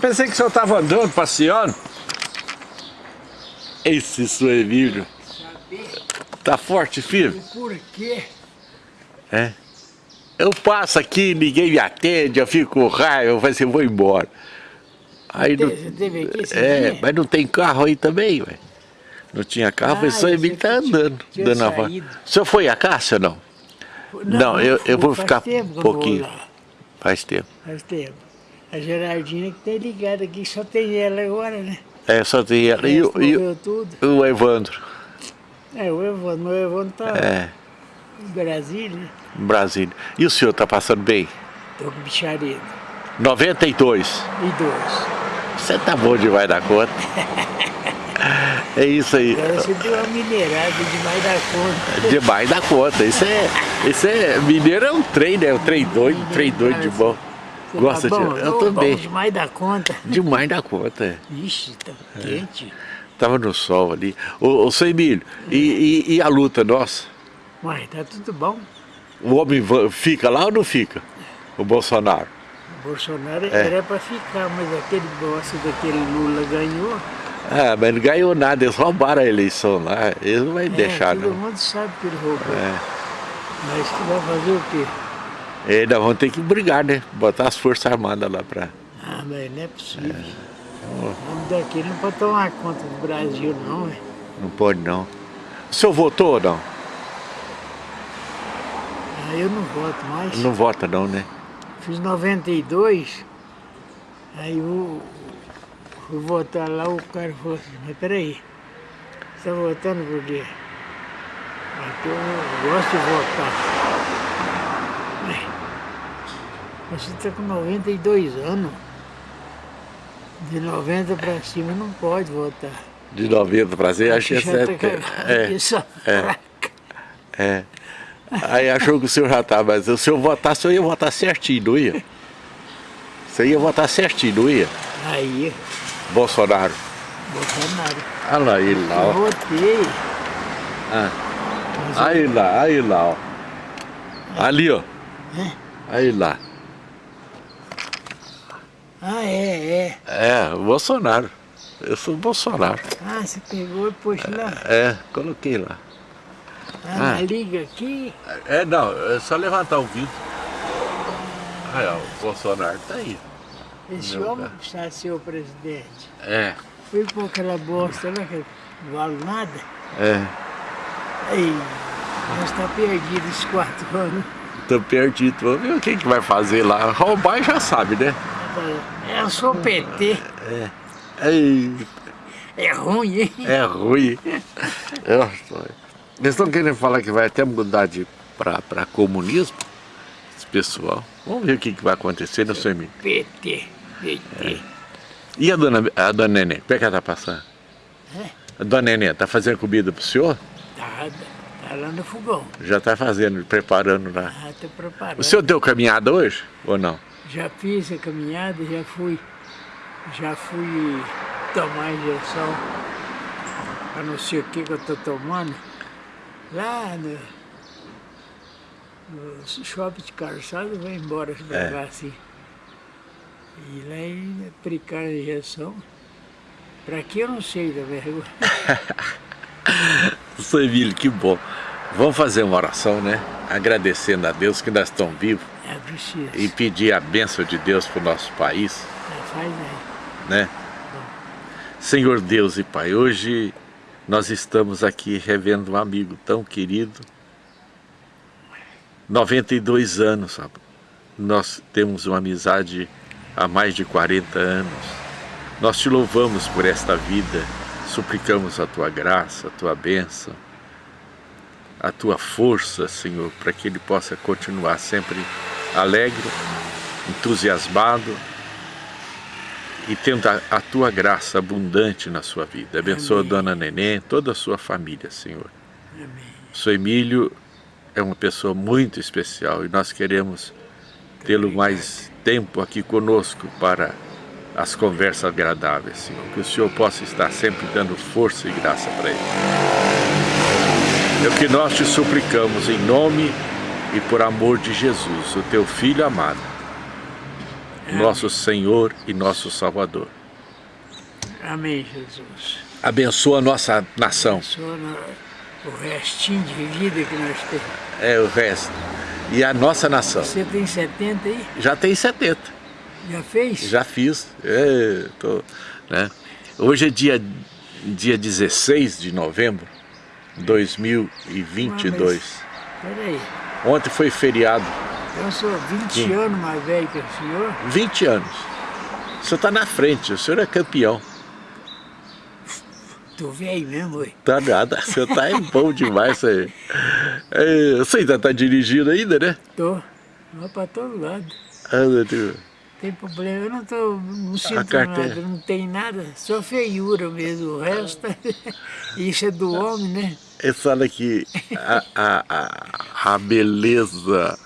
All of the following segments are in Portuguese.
Pensei que o senhor estava andando, passeando. Esse seu Emílio. Tá forte, filho? Por quê? É. Eu passo aqui, ninguém me atende, eu fico com raiva, eu falo assim, vou embora. Aí não, teve aqui esse é, dia? mas não tem carro aí também, ué. Não tinha carro, Ah, só Emílio tá andando, tinha dando a. O senhor foi a caça ou não? Não, eu- eu vou ficar um pouquinho. Faz tempo. Faz tempo. A Gerardina que tem ligado aqui, só tem ela agora, né? É, só tem ela. E, e o- o Evandro? É, o Evandro, o Evandro tá É, em Brasília, em Brasília. E o senhor tá passando bem? tô com bicharedo. 92. E dois. Você tá bom demais da conta. É isso aí. Agora você deu uma minerada demais da conta. Demais da conta. Isso é. Isso é. Mineiro é um trem, né? Um trem doido, um trem doido de bom. Você Gosta tá de. bom? Eu Ô, também. Bom demais da conta. Demais da conta. é. Ixi, tá quente. Tava no sol ali. Ô, ô seu Emílio, e, e- e a luta nossa? Uai, tá tudo bom. O homem fica lá ou não fica? O Bolsonaro. O Bolsonaro É. era pra ficar, mas aquele bosta daquele Lula ganhou. Ah, mas não ganhou nada, eles roubaram a eleição lá. Eles não vão É, deixar, todo não. mundo sabe que ele roubou. É. Mas que vai fazer o quê? E ainda vão ter que brigar, né? Botar as forças armadas lá pra. Ah, mas não é possível. O homem daquele não pode tomar conta do Brasil, não, é. Não pode não. O senhor votou ou não? Ah, eu não voto mais. Não vota não, né? Fiz 92, aí eu fui votar lá, o cara falou assim, mas peraí, você tá votando por quê? Ah, porque eu gosto de votar. Você está com 92 anos. De 90 para cima não pode votar. De 90 pra cima, é tá certo. a É, é. fraca. é. Aí achou que o senhor já tá, mas se o senhor votasse, eu ia votar certinho, não ia? Você ia votar certinho, não ia? Aí, Bolsonaro. Bolsonaro. Olha lá ele lá, Eu ó. votei. Ah. eu- Aí lá, aí lá, ó. Ali, ó. É? Aí lá. Ah, é, é. É, o Bolsonaro. Eu sou o Bolsonaro. Ah, você pegou e pôs lá. É, coloquei lá. Ah, Ah. liga aqui. É, não, é só levantar o vidro. Aí, ó, o Bolsonaro tá aí. Esse homem cara. está ser o presidente. É, Foi por aquela bosta lá que não vale nada. é. Aí, nós está perdido esses quatro anos. Tô perdido. Vamos ver o que, que vai fazer lá. Roubar já sabe, né? É, Eu sou PT. Ei, É ruim, hein? é ruim. Eu- Eles estão querendo falar que vai até mudar de para comunismo, esse pessoal. Vamos ver o que, que vai acontecer, seu Emílio? PT. PT. E a dona, a dona Nenê, como é que ela tá passando? É? A dona Nenê, tá fazendo comida pro senhor? Tá, tá lá no fogão. Já tá fazendo, preparando lá. Ah, tô preparando. O senhor deu caminhada hoje ou não? Já fiz a caminhada, já fui. Já fui tomar injeção. A não sei o que que eu tô tomando. Lá no, no shopping de calçado, vai embora devagar assim. E lá e aplicaram a injeção. Pra que eu não sei da vergonha. Seu Emílio, que bom. Vamos fazer uma oração, né? Agradecendo a Deus que nós estamos vivos É e pedir a bênção de Deus para o nosso país, É, faz aí. né? Senhor Deus e Pai, hoje nós estamos aqui revendo um amigo tão querido. 92 anos, sabe? Nós temos uma amizade há mais de 40 anos. Nós te louvamos por esta vida, suplicamos a tua graça, a tua bênção, a tua força, Senhor, para que ele possa continuar sempre alegre, entusiasmado e tendo a, a tua graça abundante na sua vida. Abençoa Amém. a dona Neném, toda a sua família, Senhor. Amém. O seu Emílio é uma pessoa muito especial e nós queremos tê-lo mais tempo aqui conosco para as conversas agradáveis, Senhor. Que o Senhor possa estar sempre dando força e graça para ele. É o que nós te suplicamos em nome e por amor de Jesus, o teu Filho amado. Nosso Senhor e nosso Salvador. Amém, Jesus. Abençoa a nossa nação. Abençoa o restinho de vida que nós temos. É, o resto. E a nossa nação. Você tem 70 aí? Já tem 70. Já fez? Já fiz. É, tô, né? Hoje é dia, dia 16 de novembro 2022. Ah, peraí. Ontem foi feriado. Eu sou 20 Sim. anos mais velho que o senhor. 20 anos. O senhor está na frente, o senhor é campeão. Tô velho mesmo, ué. Tá nada, você tá é bom demais aí. É, você ainda tá dirigindo ainda, né? Tô. Vou pra todo lado. Anda, tu. Tem problema, eu não tô, não sinto nada, não tem nada, só feiura mesmo, o resto, isso é do homem, né? Ele fala que a, a, a, a beleza,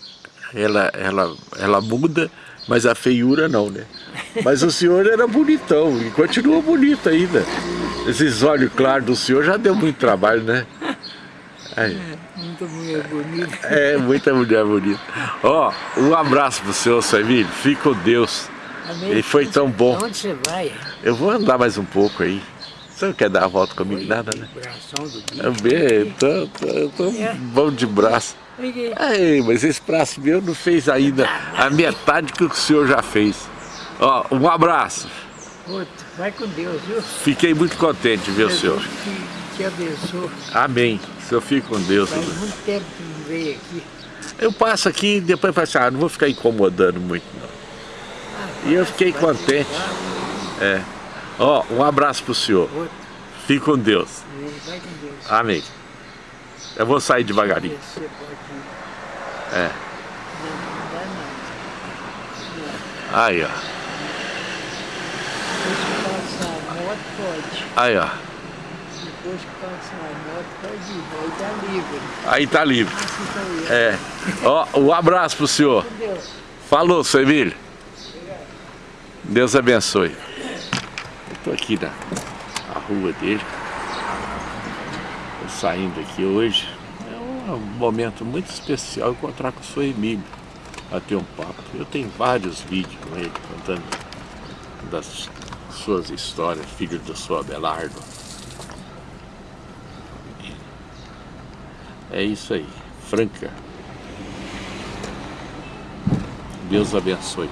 ela, ela, ela muda, mas a feiura não, né? Mas o senhor era bonitão e continua bonito ainda. Esses olhos claros do senhor já deu muito trabalho, né? Aí. É, muita mulher bonita. É, muita mulher bonita. Ó, oh, um abraço pro senhor, Samir. Fique com Deus. Amém. Ele foi tão bom. Onde você vai? Eu vou andar mais um pouco aí. Você não quer dar a volta comigo? Oi, Nada, né? Eu bem, tô, tô, tô é. bom de braço. Ei, mas esse braço meu não fez ainda a metade que o senhor já fez. Ó, um abraço. Vai com Deus, viu? Fiquei muito contente, viu, Jesus senhor? Te abençoe. Amém. O senhor fique com Deus. Faz muito tempo que não veio aqui. Eu passo aqui e depois falo assim, ah, não vou ficar incomodando muito, não. Ah, e eu fiquei contente. É. Ó, um abraço pro senhor. Outro. Fique com Deus. Vai com Deus. Amém. Eu vou sair devagarinho. É. Aí, ó. pode. Aí, ó. Depois que passar a moto, pode ir. Aí tá livre. Aí tá livre. É. Ó, um abraço pro senhor. Deus. Falou, seu Emílio. Deus abençoe. Eu tô aqui na, na rua dele. Tô saindo aqui hoje. É um momento muito especial encontrar com o seu Emílio. Bater um papo. Eu tenho vários vídeos com ele contando das suas histórias, filho do seu Abelardo. É isso aí, Franca. Deus abençoe.